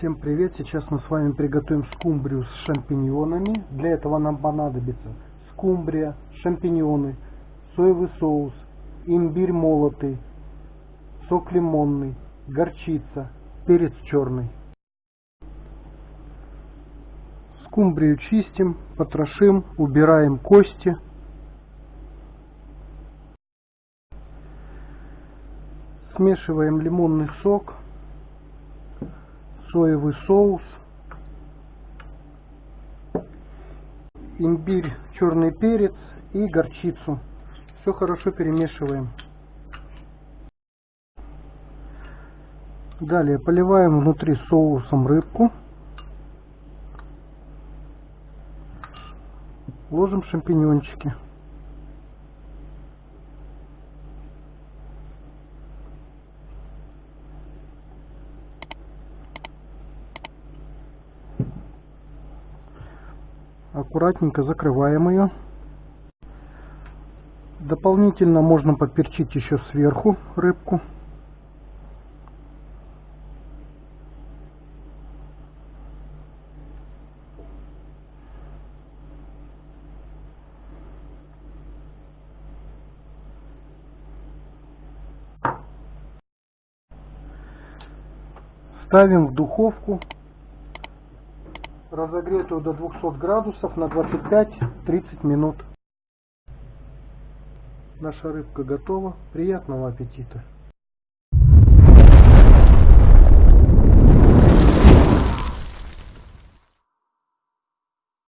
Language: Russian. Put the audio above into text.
Всем привет! Сейчас мы с вами приготовим скумбрию с шампиньонами. Для этого нам понадобится скумбрия, шампиньоны, соевый соус, имбирь молотый, сок лимонный, горчица, перец черный. Скумбрию чистим, потрошим, убираем кости. Смешиваем лимонный сок соевый соус, имбирь, черный перец и горчицу. Все хорошо перемешиваем. Далее поливаем внутри соусом рыбку. Ложим шампиньончики. Аккуратненько закрываем ее. Дополнительно можно поперчить еще сверху рыбку. Ставим в духовку разогретую до 200 градусов на 25-30 минут. Наша рыбка готова. Приятного аппетита!